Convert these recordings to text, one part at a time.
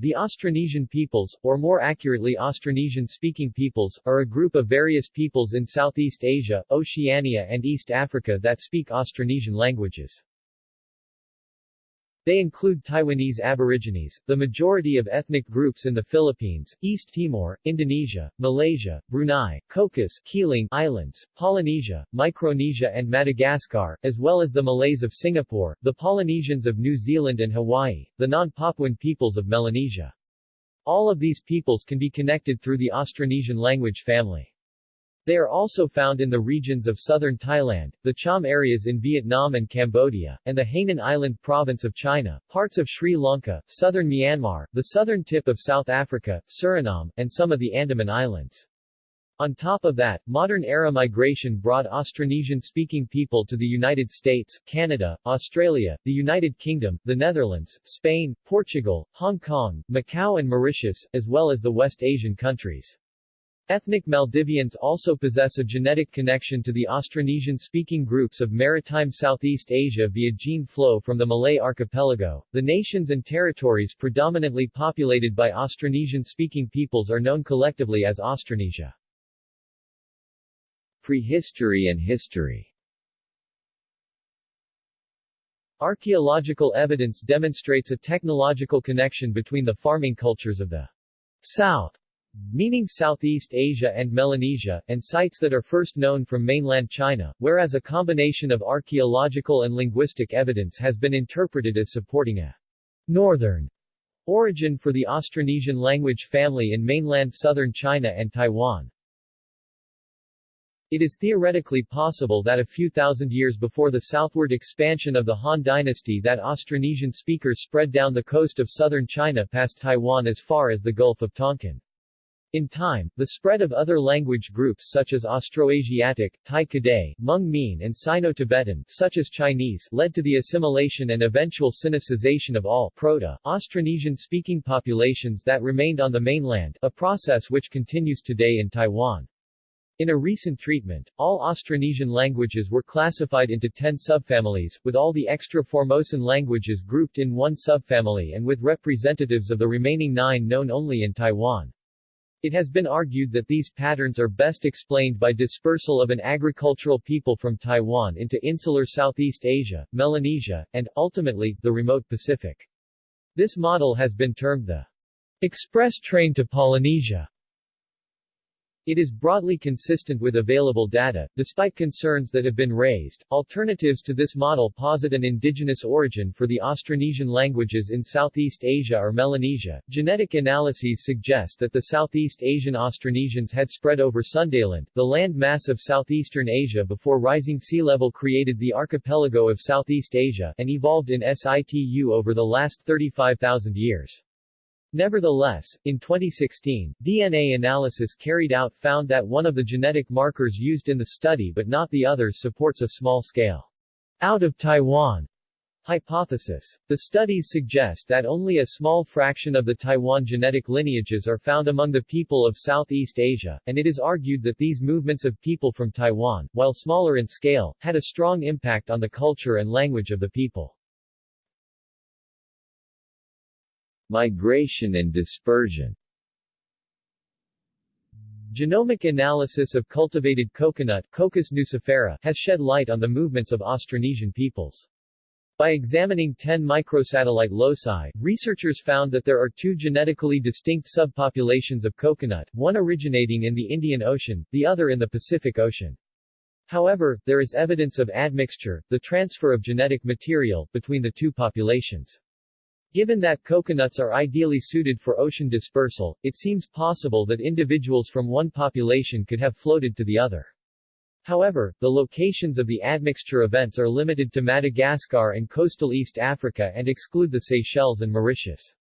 The Austronesian peoples, or more accurately Austronesian-speaking peoples, are a group of various peoples in Southeast Asia, Oceania and East Africa that speak Austronesian languages. They include Taiwanese Aborigines, the majority of ethnic groups in the Philippines, East Timor, Indonesia, Malaysia, Brunei, Cocos Keeling Islands, Polynesia, Micronesia and Madagascar, as well as the Malays of Singapore, the Polynesians of New Zealand and Hawaii, the non-Papuan peoples of Melanesia. All of these peoples can be connected through the Austronesian language family. They are also found in the regions of southern Thailand, the Cham areas in Vietnam and Cambodia, and the Hainan Island province of China, parts of Sri Lanka, southern Myanmar, the southern tip of South Africa, Suriname, and some of the Andaman Islands. On top of that, modern-era migration brought Austronesian-speaking people to the United States, Canada, Australia, the United Kingdom, the Netherlands, Spain, Portugal, Hong Kong, Macau and Mauritius, as well as the West Asian countries. Ethnic Maldivians also possess a genetic connection to the Austronesian-speaking groups of maritime Southeast Asia via gene flow from the Malay archipelago. The nations and territories predominantly populated by Austronesian-speaking peoples are known collectively as Austronesia. Prehistory and history Archaeological evidence demonstrates a technological connection between the farming cultures of the South meaning Southeast Asia and Melanesia, and sites that are first known from mainland China, whereas a combination of archaeological and linguistic evidence has been interpreted as supporting a northern origin for the Austronesian language family in mainland southern China and Taiwan. It is theoretically possible that a few thousand years before the southward expansion of the Han dynasty that Austronesian speakers spread down the coast of southern China past Taiwan as far as the Gulf of Tonkin. In time, the spread of other language groups such as Austroasiatic, Tai Kadai, Hmong Mien and Sino-Tibetan such as Chinese led to the assimilation and eventual Sinicization of all Proto-Austronesian-speaking populations that remained on the mainland, a process which continues today in Taiwan. In a recent treatment, all Austronesian languages were classified into 10 subfamilies, with all the extra Formosan languages grouped in one subfamily and with representatives of the remaining nine known only in Taiwan. It has been argued that these patterns are best explained by dispersal of an agricultural people from Taiwan into insular Southeast Asia, Melanesia, and, ultimately, the remote Pacific. This model has been termed the express train to Polynesia. It is broadly consistent with available data, despite concerns that have been raised. Alternatives to this model posit an indigenous origin for the Austronesian languages in Southeast Asia or Melanesia. Genetic analyses suggest that the Southeast Asian Austronesians had spread over Sundaland, the land mass of southeastern Asia before rising sea level created the archipelago of Southeast Asia, and evolved in situ over the last 35,000 years. Nevertheless, in 2016, DNA analysis carried out found that one of the genetic markers used in the study but not the others supports a small-scale out of Taiwan hypothesis. The studies suggest that only a small fraction of the Taiwan genetic lineages are found among the people of Southeast Asia, and it is argued that these movements of people from Taiwan, while smaller in scale, had a strong impact on the culture and language of the people. Migration and dispersion Genomic analysis of cultivated coconut Cocos nucifera has shed light on the movements of Austronesian peoples. By examining 10 microsatellite loci, researchers found that there are two genetically distinct subpopulations of coconut, one originating in the Indian Ocean, the other in the Pacific Ocean. However, there is evidence of admixture, the transfer of genetic material, between the two populations. Given that coconuts are ideally suited for ocean dispersal, it seems possible that individuals from one population could have floated to the other. However, the locations of the admixture events are limited to Madagascar and coastal East Africa and exclude the Seychelles and Mauritius.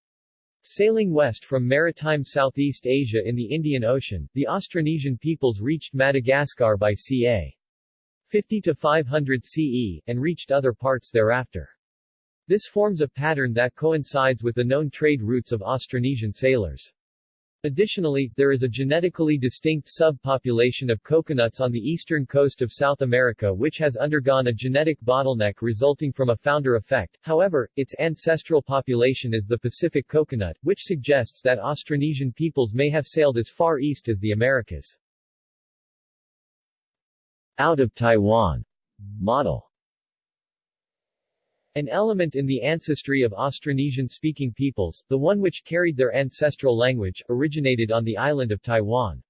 Sailing west from maritime Southeast Asia in the Indian Ocean, the Austronesian peoples reached Madagascar by ca. 50 to 500 CE, and reached other parts thereafter. This forms a pattern that coincides with the known trade routes of Austronesian sailors. Additionally, there is a genetically distinct subpopulation of coconuts on the eastern coast of South America which has undergone a genetic bottleneck resulting from a founder effect, however, its ancestral population is the Pacific coconut, which suggests that Austronesian peoples may have sailed as far east as the Americas. Out of Taiwan model an element in the ancestry of Austronesian-speaking peoples, the one which carried their ancestral language, originated on the island of Taiwan.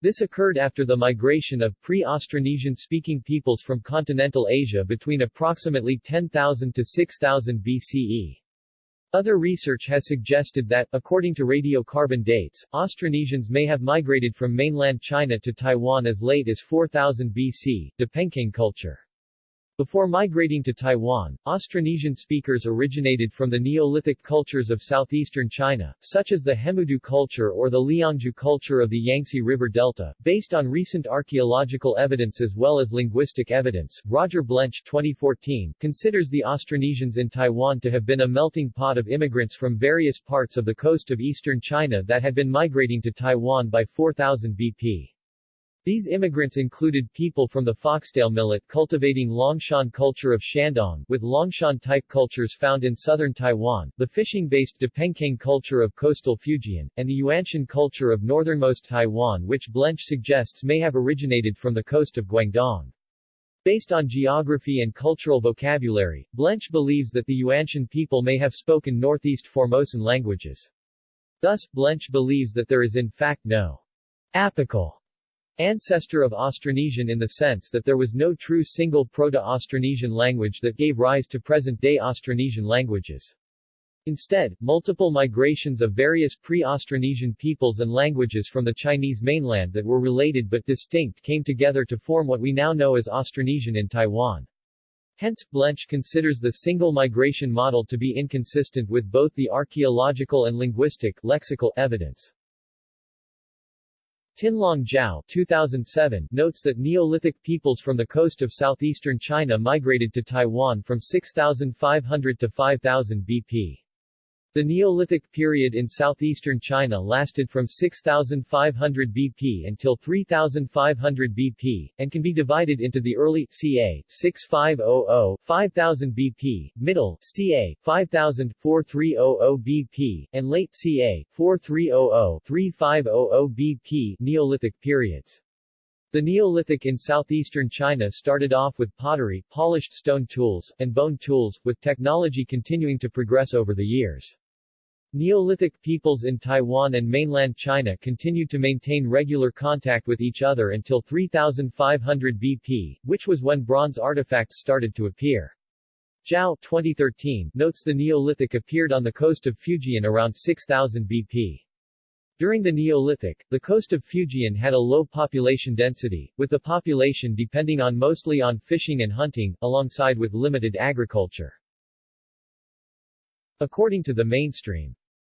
This occurred after the migration of pre-Austronesian-speaking peoples from continental Asia between approximately 10,000 to 6000 BCE. Other research has suggested that, according to radiocarbon dates, Austronesians may have migrated from mainland China to Taiwan as late as 4000 BC, Dapenkeng culture. Before migrating to Taiwan, Austronesian speakers originated from the Neolithic cultures of southeastern China, such as the Hemudu culture or the Liangzhu culture of the Yangtze River Delta. Based on recent archaeological evidence as well as linguistic evidence, Roger Blench 2014 considers the Austronesians in Taiwan to have been a melting pot of immigrants from various parts of the coast of eastern China that had been migrating to Taiwan by 4000 BP. These immigrants included people from the Foxtail millet cultivating Longshan culture of Shandong, with Longshan-type cultures found in southern Taiwan, the fishing-based Dapenkeng culture of coastal Fujian, and the Yuanshan culture of northernmost Taiwan which Blench suggests may have originated from the coast of Guangdong. Based on geography and cultural vocabulary, Blench believes that the Yuanshan people may have spoken Northeast Formosan languages. Thus, Blench believes that there is in fact no apical ancestor of Austronesian in the sense that there was no true single Proto-Austronesian language that gave rise to present-day Austronesian languages. Instead, multiple migrations of various pre-Austronesian peoples and languages from the Chinese mainland that were related but distinct came together to form what we now know as Austronesian in Taiwan. Hence, Blench considers the single migration model to be inconsistent with both the archaeological and linguistic lexical evidence. Tianlong Zhao 2007 notes that Neolithic peoples from the coast of southeastern China migrated to Taiwan from 6500 to 5000 BP. The Neolithic period in southeastern China lasted from 6500 BP until 3500 BP, and can be divided into the early ca. 6500 5000 BP, middle ca. 5000 4300 BP, and late ca. 4300 3500 BP Neolithic periods. The Neolithic in southeastern China started off with pottery, polished stone tools, and bone tools, with technology continuing to progress over the years. Neolithic peoples in Taiwan and mainland China continued to maintain regular contact with each other until 3500 BP, which was when bronze artifacts started to appear. Zhao 2013 notes the Neolithic appeared on the coast of Fujian around 6000 BP. During the Neolithic, the coast of Fujian had a low population density, with the population depending on mostly on fishing and hunting, alongside with limited agriculture. According to the mainstream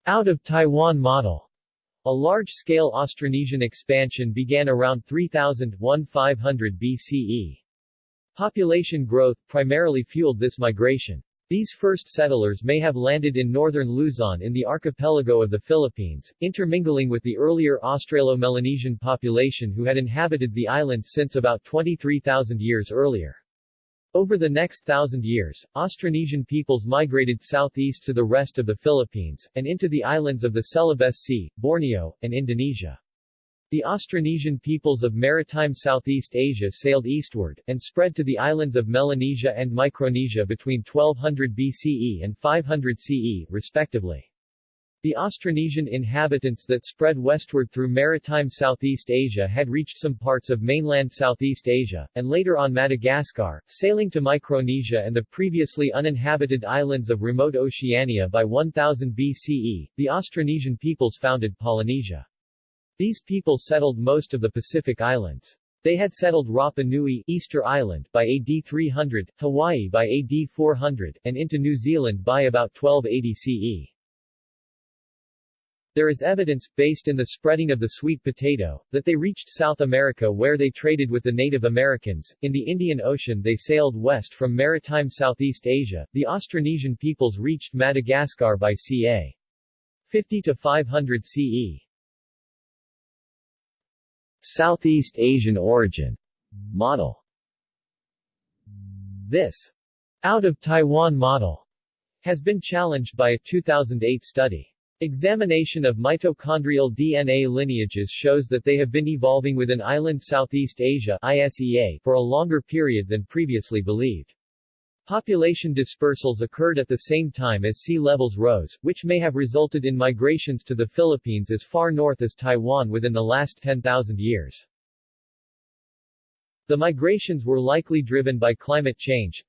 out of Taiwan model. A large-scale Austronesian expansion began around 3000-1500 BCE. Population growth primarily fueled this migration. These first settlers may have landed in northern Luzon in the archipelago of the Philippines, intermingling with the earlier Australo-Melanesian population who had inhabited the island since about 23,000 years earlier. Over the next thousand years, Austronesian peoples migrated southeast to the rest of the Philippines, and into the islands of the Celebes Sea, Borneo, and Indonesia. The Austronesian peoples of maritime Southeast Asia sailed eastward, and spread to the islands of Melanesia and Micronesia between 1200 BCE and 500 CE, respectively. The Austronesian inhabitants that spread westward through maritime Southeast Asia had reached some parts of mainland Southeast Asia, and later on Madagascar, sailing to Micronesia and the previously uninhabited islands of remote Oceania by 1000 BCE, the Austronesian peoples founded Polynesia. These people settled most of the Pacific Islands. They had settled Rapa Nui Easter Island by AD 300, Hawaii by AD 400, and into New Zealand by about 1280 CE. There is evidence, based in the spreading of the sweet potato, that they reached South America where they traded with the Native Americans. In the Indian Ocean they sailed west from maritime Southeast Asia. The Austronesian peoples reached Madagascar by ca. 50 to 500 CE. Southeast Asian origin model. This out of Taiwan model has been challenged by a 2008 study. Examination of mitochondrial DNA lineages shows that they have been evolving within island Southeast Asia ISEA for a longer period than previously believed. Population dispersals occurred at the same time as sea levels rose, which may have resulted in migrations to the Philippines as far north as Taiwan within the last 10,000 years. The migrations were likely driven by climate change,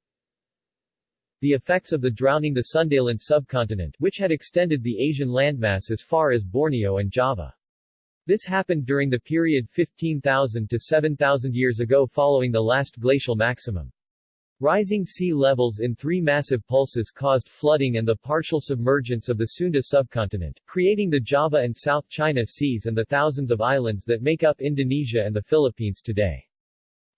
the effects of the drowning the Sundaland subcontinent, which had extended the Asian landmass as far as Borneo and Java. This happened during the period 15,000 to 7,000 years ago following the last glacial maximum. Rising sea levels in three massive pulses caused flooding and the partial submergence of the Sunda subcontinent, creating the Java and South China Seas and the thousands of islands that make up Indonesia and the Philippines today.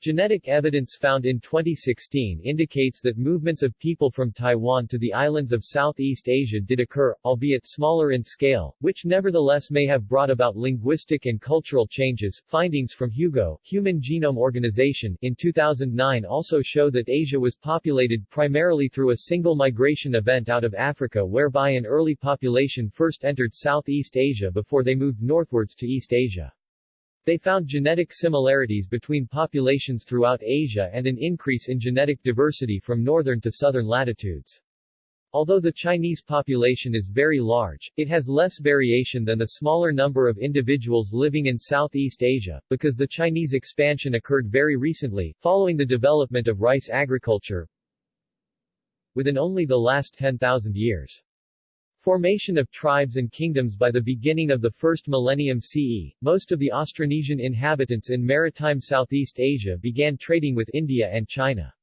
Genetic evidence found in 2016 indicates that movements of people from Taiwan to the islands of Southeast Asia did occur, albeit smaller in scale, which nevertheless may have brought about linguistic and cultural changes. Findings from HUGO, Human Genome Organization, in 2009 also show that Asia was populated primarily through a single migration event out of Africa whereby an early population first entered Southeast Asia before they moved northwards to East Asia. They found genetic similarities between populations throughout Asia and an increase in genetic diversity from northern to southern latitudes. Although the Chinese population is very large, it has less variation than the smaller number of individuals living in Southeast Asia, because the Chinese expansion occurred very recently, following the development of rice agriculture, within only the last 10,000 years. Formation of tribes and kingdoms By the beginning of the first millennium CE, most of the Austronesian inhabitants in maritime Southeast Asia began trading with India and China.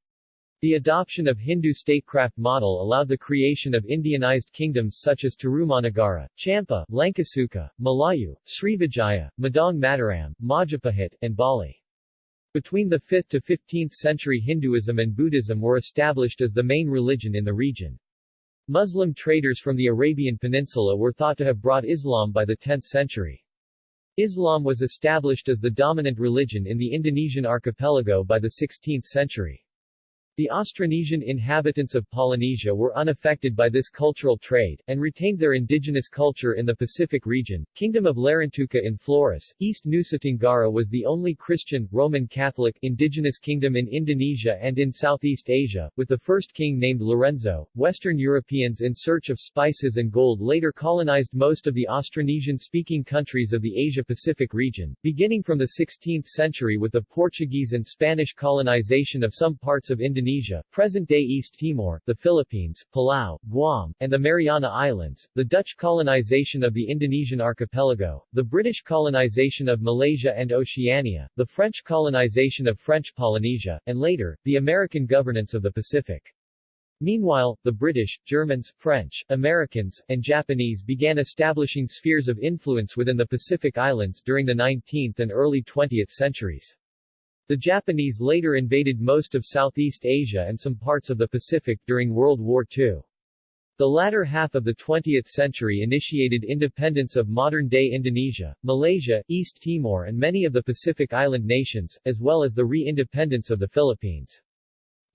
The adoption of Hindu statecraft model allowed the creation of Indianized kingdoms such as Tarumanagara, Champa, Lankasuka, Malayu, Srivijaya, Medang Mataram, Majapahit, and Bali. Between the 5th to 15th century Hinduism and Buddhism were established as the main religion in the region. Muslim traders from the Arabian Peninsula were thought to have brought Islam by the 10th century. Islam was established as the dominant religion in the Indonesian archipelago by the 16th century. The Austronesian inhabitants of Polynesia were unaffected by this cultural trade, and retained their indigenous culture in the Pacific region. Kingdom of Larantuka in Flores, East Nusa Tenggara was the only Christian, Roman Catholic, indigenous kingdom in Indonesia and in Southeast Asia, with the first king named Lorenzo. Western Europeans in search of spices and gold later colonized most of the Austronesian-speaking countries of the Asia-Pacific region, beginning from the 16th century with the Portuguese and Spanish colonization of some parts of Indonesia Indonesia, present-day East Timor, the Philippines, Palau, Guam, and the Mariana Islands, the Dutch colonization of the Indonesian archipelago, the British colonization of Malaysia and Oceania, the French colonization of French Polynesia, and later, the American governance of the Pacific. Meanwhile, the British, Germans, French, Americans, and Japanese began establishing spheres of influence within the Pacific Islands during the 19th and early 20th centuries. The Japanese later invaded most of Southeast Asia and some parts of the Pacific during World War II. The latter half of the 20th century initiated independence of modern-day Indonesia, Malaysia, East Timor and many of the Pacific Island nations, as well as the re-independence of the Philippines.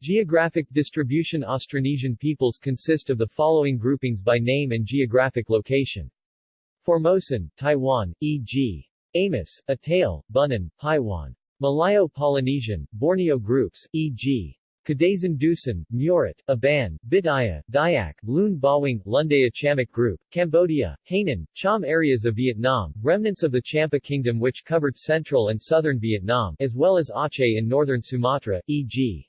Geographic distribution Austronesian peoples consist of the following groupings by name and geographic location. Formosan, Taiwan, e.g. Amis, Atayal, Bunun, Paiwan. Malayo-Polynesian, Borneo groups, e.g. Kadazan Dusun, Murut, Aban, Bidayuh, Dayak, Lun Bawang, Lundaya Chamic Group, Cambodia, Hainan, Cham areas of Vietnam, remnants of the Champa Kingdom which covered central and southern Vietnam, as well as Aceh in northern Sumatra, e.g.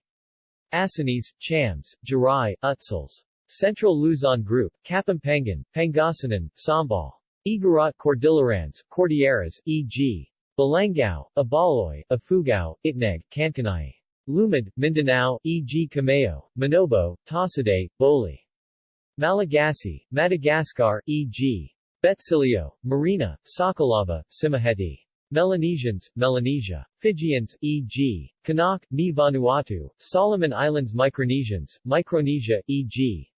Acehnese, Chams, Jarai, Utsuls. Central Luzon Group, Kapampangan, Pangasinan, Sambal. Igorot Cordillerans, Cordilleras, e.g. Balangao, Ibaloy, Ifugao, Itneg, Kankanai. Lumad, Mindanao, e.g. Camao, Manobo, Tasaday, Boli. Malagasy, Madagascar, e.g. Betsileo, Merina, Sakalava, Tsimihety. Melanesians, Melanesia. Fijians, e.g. Kanak, Ni Vanuatu, Solomon Islands Micronesians, Micronesia, e.g.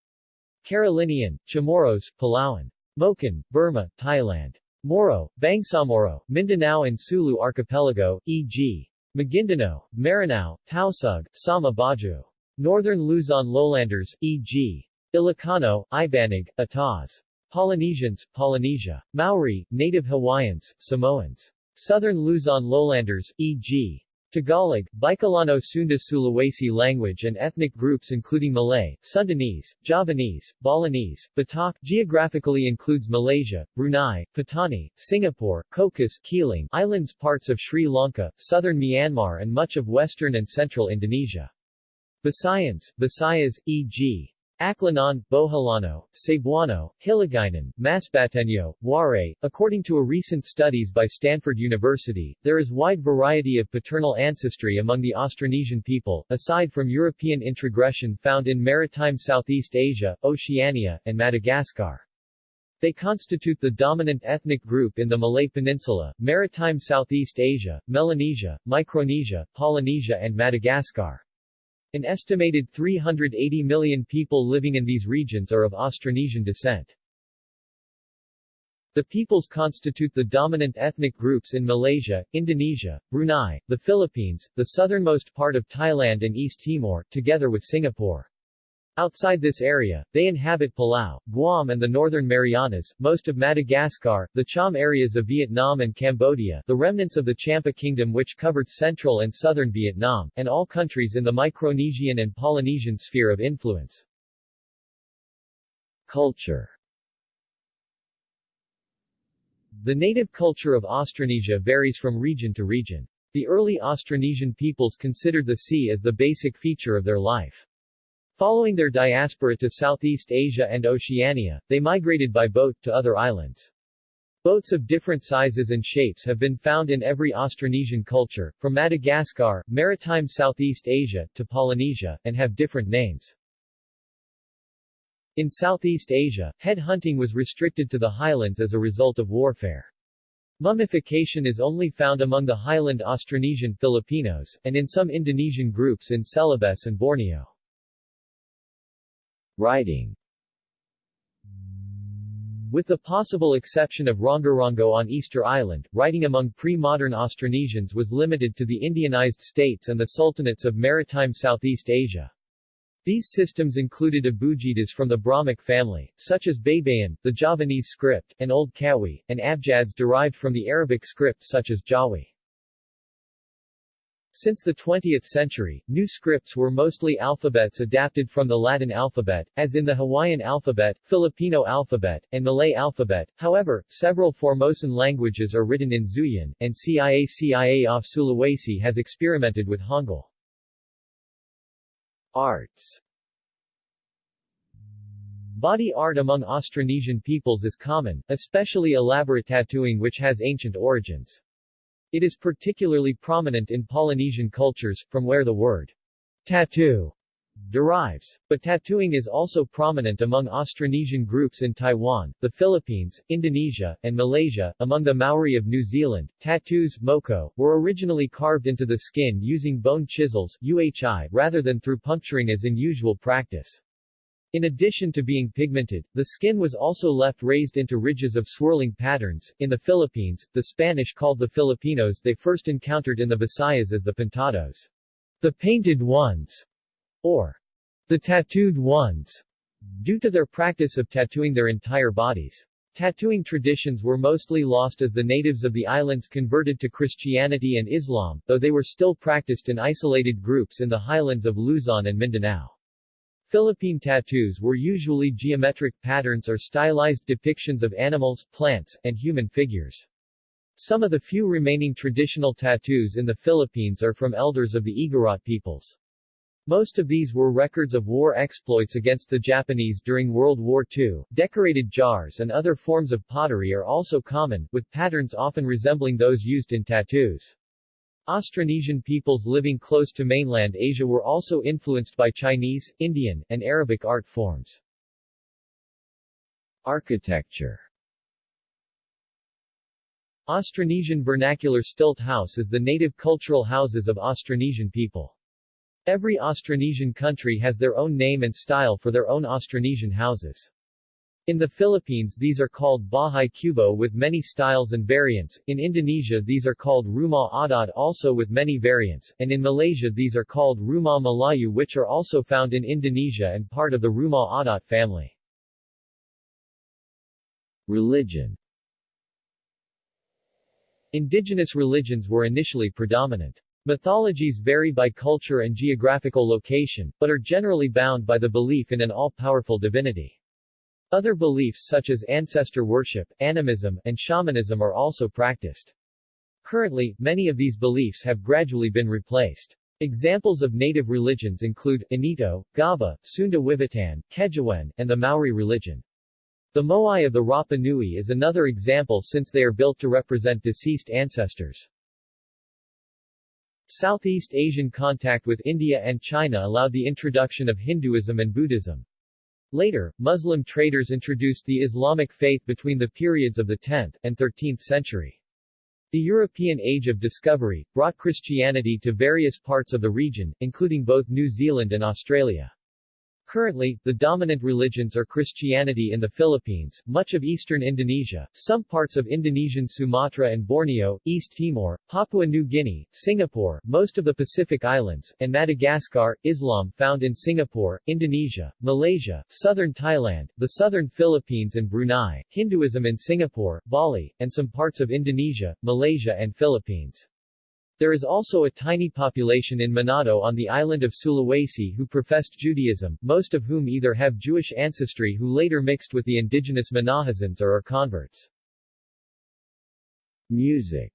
Carolinian, Chamorros, Palauan. Moken, Burma, Thailand. Moro, Bangsamoro, Mindanao and Sulu Archipelago, e.g. Maguindanao, Maranao, Tausug, Sama Bajau. Northern Luzon lowlanders, e.g. Ilocano, Ibanag, Ataz. Polynesians, Polynesia. Maori, native Hawaiians, Samoans. Southern Luzon lowlanders, e.g. Tagalog, Bicolano Sunda Sulawesi language and ethnic groups including Malay, Sundanese, Javanese, Balinese, Batak geographically includes Malaysia, Brunei, Patani, Singapore, Cocos, Keeling islands parts of Sri Lanka, southern Myanmar and much of western and central Indonesia. Visayans, Visayas, e.g. Aklanon, Boholano, Cebuano, Hiligaynon, Masbateño, Waray. According to a recent studies by Stanford University, there is wide variety of paternal ancestry among the Austronesian people, aside from European introgression found in maritime Southeast Asia, Oceania, and Madagascar. They constitute the dominant ethnic group in the Malay Peninsula, maritime Southeast Asia, Melanesia, Micronesia, Polynesia and Madagascar. An estimated 380 million people living in these regions are of Austronesian descent. The peoples constitute the dominant ethnic groups in Malaysia, Indonesia, Brunei, the Philippines, the southernmost part of Thailand and East Timor, together with Singapore. Outside this area, they inhabit Palau, Guam and the Northern Marianas, most of Madagascar, the Cham areas of Vietnam and Cambodia, the remnants of the Champa Kingdom which covered central and southern Vietnam, and all countries in the Micronesian and Polynesian sphere of influence. Culture The native culture of Austronesia varies from region to region. The early Austronesian peoples considered the sea as the basic feature of their life. Following their diaspora to Southeast Asia and Oceania, they migrated by boat to other islands. Boats of different sizes and shapes have been found in every Austronesian culture, from Madagascar, maritime Southeast Asia, to Polynesia, and have different names. In Southeast Asia, head hunting was restricted to the highlands as a result of warfare. Mummification is only found among the highland Austronesian Filipinos, and in some Indonesian groups in Celebes and Borneo. Writing with the possible exception of Rongorongo on Easter Island, writing among pre-modern Austronesians was limited to the Indianized states and the sultanates of maritime Southeast Asia. These systems included abugidas from the Brahmic family, such as Baybayin, the Javanese script, and Old Kawi, and abjads derived from the Arabic script such as Jawi. Since the 20th century, new scripts were mostly alphabets adapted from the Latin alphabet, as in the Hawaiian alphabet, Filipino alphabet, and Malay alphabet. However, several Formosan languages are written in Zhuyin, and CIA of Sulawesi has experimented with Hangul. Arts Body art among Austronesian peoples is common, especially elaborate tattooing which has ancient origins. It is particularly prominent in Polynesian cultures, from where the word tattoo derives. But tattooing is also prominent among Austronesian groups in Taiwan, the Philippines, Indonesia, and Malaysia. Among the Maori of New Zealand, tattoos moko, were originally carved into the skin using bone chisels UHI, rather than through puncturing as in usual practice. In addition to being pigmented, the skin was also left raised into ridges of swirling patterns. In the Philippines, the Spanish called the Filipinos they first encountered in the Visayas as the pintados, the painted ones, or the tattooed ones, due to their practice of tattooing their entire bodies. Tattooing traditions were mostly lost as the natives of the islands converted to Christianity and Islam, though they were still practiced in isolated groups in the highlands of Luzon and Mindanao. Philippine tattoos were usually geometric patterns or stylized depictions of animals, plants, and human figures. Some of the few remaining traditional tattoos in the Philippines are from elders of the Igorot peoples. Most of these were records of war exploits against the Japanese during World War II. Decorated jars and other forms of pottery are also common, with patterns often resembling those used in tattoos. Austronesian peoples living close to mainland Asia were also influenced by Chinese, Indian, and Arabic art forms. Architecture Austronesian vernacular stilt house is the native cultural houses of Austronesian people. Every Austronesian country has their own name and style for their own Austronesian houses. In the Philippines these are called Bahay Kubo with many styles and variants, in Indonesia these are called Rumah Adat also with many variants, and in Malaysia these are called Rumah Melayu which are also found in Indonesia and part of the Rumah Adat family. Religion Indigenous religions were initially predominant. Mythologies vary by culture and geographical location, but are generally bound by the belief in an all-powerful divinity. Other beliefs such as ancestor worship, animism, and shamanism are also practiced. Currently, many of these beliefs have gradually been replaced. Examples of native religions include, Anito, Gaba, Sunda Kejawen, and the Maori religion. The moai of the Rapa Nui is another example since they are built to represent deceased ancestors. Southeast Asian contact with India and China allowed the introduction of Hinduism and Buddhism. Later, Muslim traders introduced the Islamic faith between the periods of the 10th and 13th century. The European Age of Discovery brought Christianity to various parts of the region, including both New Zealand and Australia. Currently, the dominant religions are Christianity in the Philippines, much of eastern Indonesia, some parts of Indonesian Sumatra and Borneo, East Timor, Papua New Guinea, Singapore, most of the Pacific Islands, and Madagascar, Islam found in Singapore, Indonesia, Malaysia, southern Thailand, the southern Philippines and Brunei, Hinduism in Singapore, Bali, and some parts of Indonesia, Malaysia and Philippines. There is also a tiny population in Manado on the island of Sulawesi who professed Judaism, most of whom either have Jewish ancestry who later mixed with the indigenous Minahasans or are converts. Music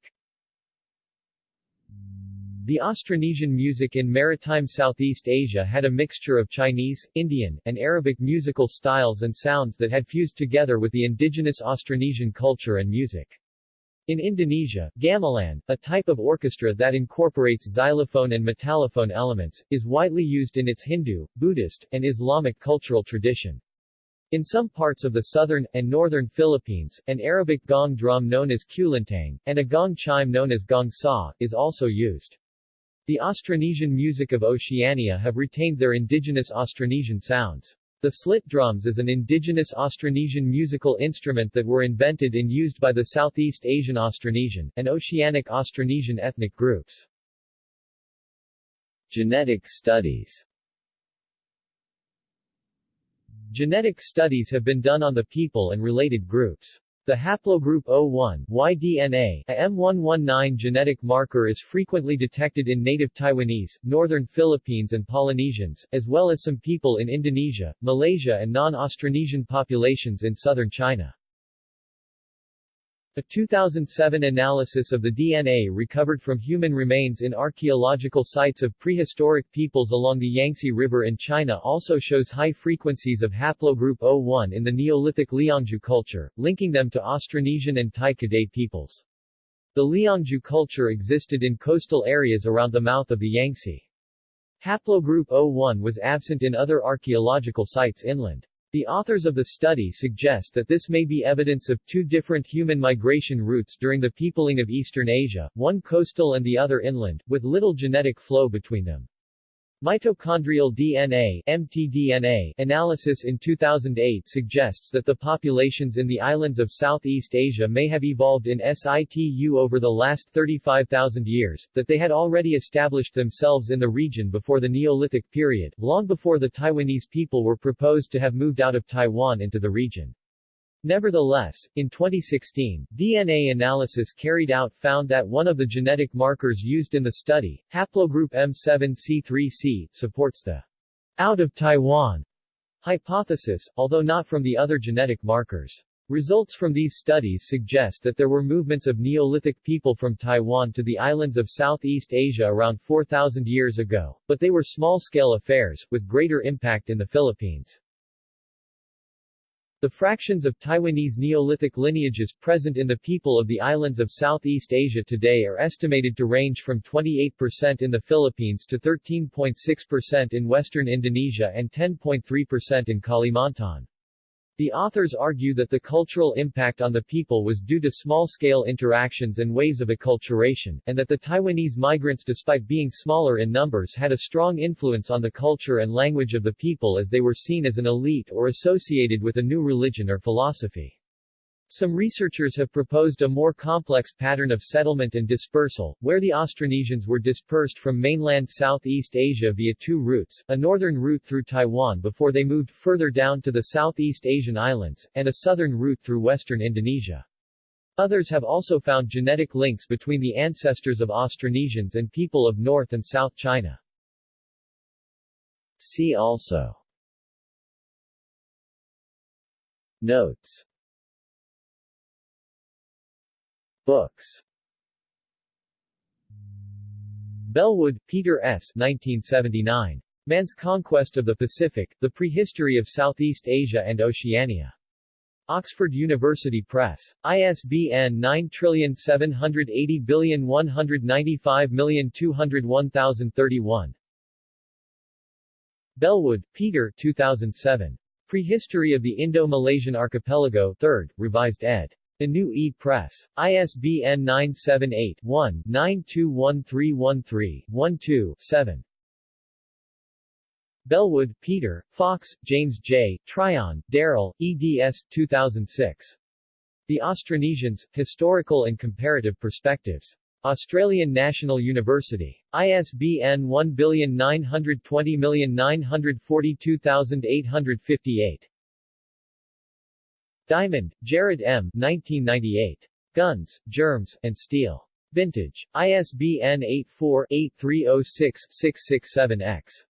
The Austronesian music in maritime Southeast Asia had a mixture of Chinese, Indian, and Arabic musical styles and sounds that had fused together with the indigenous Austronesian culture and music. In Indonesia, gamelan, a type of orchestra that incorporates xylophone and metallophone elements, is widely used in its Hindu, Buddhist, and Islamic cultural tradition. In some parts of the southern, and northern Philippines, an Arabic gong drum known as kulintang, and a gong chime known as gong sa, is also used. The Austronesian music of Oceania have retained their indigenous Austronesian sounds. The slit drums is an indigenous Austronesian musical instrument that were invented and used by the Southeast Asian Austronesian, and Oceanic Austronesian ethnic groups. Genetic studies Genetic studies have been done on the people and related groups. The haplogroup O1 Y-DNA, a M119 genetic marker is frequently detected in native Taiwanese, northern Philippines and Polynesians, as well as some people in Indonesia, Malaysia and non-Austronesian populations in southern China. A 2007 analysis of the DNA recovered from human remains in archaeological sites of prehistoric peoples along the Yangtze River in China also shows high frequencies of haplogroup O1 in the Neolithic Liangzhu culture, linking them to Austronesian and Tai Kadai peoples. The Liangzhu culture existed in coastal areas around the mouth of the Yangtze. Haplogroup O1 was absent in other archaeological sites inland. The authors of the study suggest that this may be evidence of two different human migration routes during the peopling of Eastern Asia, one coastal and the other inland, with little genetic flow between them. Mitochondrial DNA mtDNA analysis in 2008 suggests that the populations in the islands of Southeast Asia may have evolved in situ over the last 35,000 years, that they had already established themselves in the region before the Neolithic period, long before the Taiwanese people were proposed to have moved out of Taiwan into the region. Nevertheless, in 2016, DNA analysis carried out found that one of the genetic markers used in the study, haplogroup M7C3C, supports the out of Taiwan hypothesis, although not from the other genetic markers. Results from these studies suggest that there were movements of Neolithic people from Taiwan to the islands of Southeast Asia around 4,000 years ago, but they were small-scale affairs, with greater impact in the Philippines. The fractions of Taiwanese Neolithic lineages present in the people of the islands of Southeast Asia today are estimated to range from 28% in the Philippines to 13.6% in western Indonesia and 10.3% in Kalimantan. The authors argue that the cultural impact on the people was due to small-scale interactions and waves of acculturation, and that the Taiwanese migrants despite being smaller in numbers had a strong influence on the culture and language of the people as they were seen as an elite or associated with a new religion or philosophy. Some researchers have proposed a more complex pattern of settlement and dispersal, where the Austronesians were dispersed from mainland Southeast Asia via two routes, a northern route through Taiwan before they moved further down to the Southeast Asian islands, and a southern route through western Indonesia. Others have also found genetic links between the ancestors of Austronesians and people of North and South China. See also Notes Books Bellwood, Peter S. 1979. Man's Conquest of the Pacific, The Prehistory of Southeast Asia and Oceania. Oxford University Press. ISBN 9780195201031. Bellwood, Peter 2007. Prehistory of the Indo-Malaysian Archipelago 3rd, revised ed. New E Press. ISBN 978-1-921313-12-7. Bellwood, Peter, Fox, James J., Tryon, Daryl, eds. 2006. The Austronesians, Historical and Comparative Perspectives. Australian National University. ISBN 1920942858. Diamond, Jared M. 1998. Guns, Germs, and Steel. Vintage. ISBN 84-8306-667-X.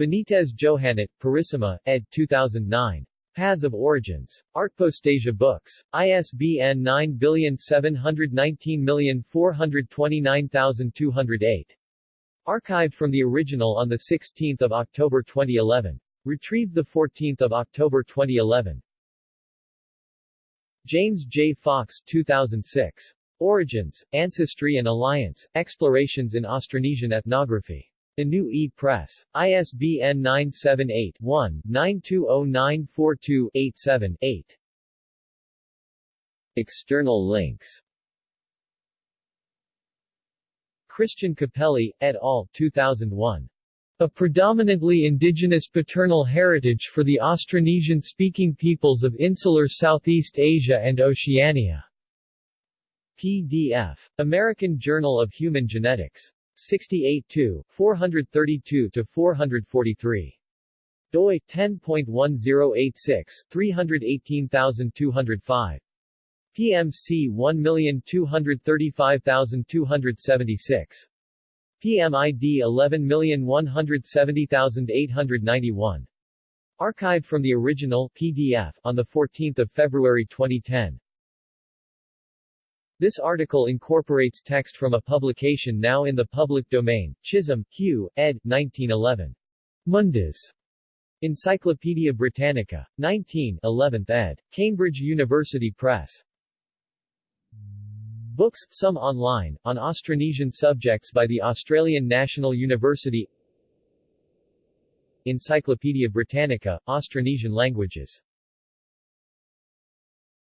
Benitez Johannot, Purissima, ed. 2009. Paths of Origins. Artpostasia Books. ISBN 9781429,208. Archived from the original on 16 October 2011. Retrieved 14 October 2011. James J. Fox 2006. Origins, Ancestry and Alliance, Explorations in Austronesian Ethnography. New E Press. ISBN 978-1-920942-87-8. External links Christian Capelli, et al., 2001. A predominantly indigenous paternal heritage for the Austronesian-speaking peoples of insular Southeast Asia and Oceania. PDF. American Journal of Human Genetics. 68 432-443. doi 10.1086, 318205. PMC 1235276. PMID 11170891. Archived from the original PDF on 14 February 2010. This article incorporates text from a publication now in the public domain, Chisholm, Hugh, ed. 1911. Mundus. Encyclopaedia Britannica. 19 11th ed. Cambridge University Press. Books, some online, on Austronesian subjects by the Australian National University. Encyclopaedia Britannica, Austronesian languages